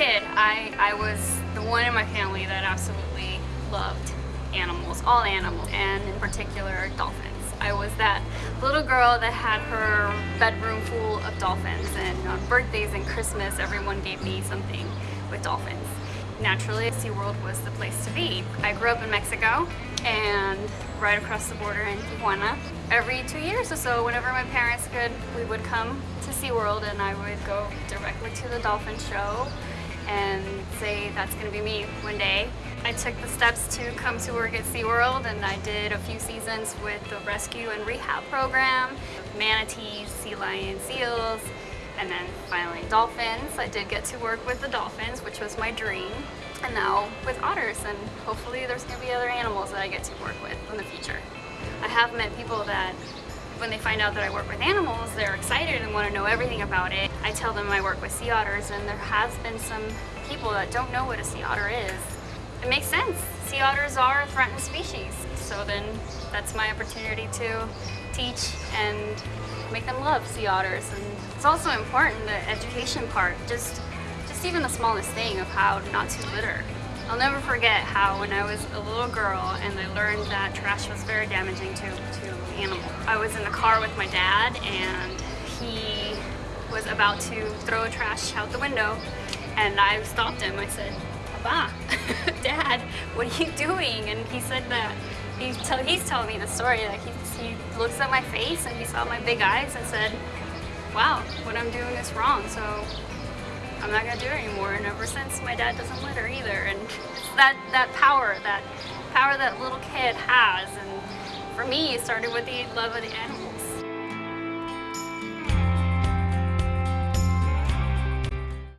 kid, I, I was the one in my family that absolutely loved animals, all animals, and in particular dolphins. I was that little girl that had her bedroom full of dolphins and on birthdays and Christmas everyone gave me something with dolphins. Naturally, SeaWorld was the place to be. I grew up in Mexico and right across the border in Tijuana. Every two years or so, whenever my parents could, we would come to SeaWorld and I would go directly to the dolphin show and say that's gonna be me one day. I took the steps to come to work at SeaWorld and I did a few seasons with the rescue and rehab program, manatees, sea lions, seals, and then finally dolphins. I did get to work with the dolphins, which was my dream. And now with otters, and hopefully there's gonna be other animals that I get to work with in the future. I have met people that when they find out that I work with animals, they're excited and want to know everything about it. I tell them I work with sea otters and there has been some people that don't know what a sea otter is. It makes sense. Sea otters are a threatened species. So then that's my opportunity to teach and make them love sea otters. And it's also important, the education part, just, just even the smallest thing of how not to litter. I'll never forget how when I was a little girl and I learned that trash was very damaging to, to animals. I was in the car with my dad and he was about to throw trash out the window and I stopped him. I said, Papa, Dad, what are you doing? And he said that he tell, he's telling me the story that he, he looks at my face and he saw my big eyes and said, wow, what I'm doing is wrong. So I'm not gonna do it anymore. And ever since, my dad doesn't litter either. And it's that, that power, that power that little kid has. And for me, it started with the love of the animals.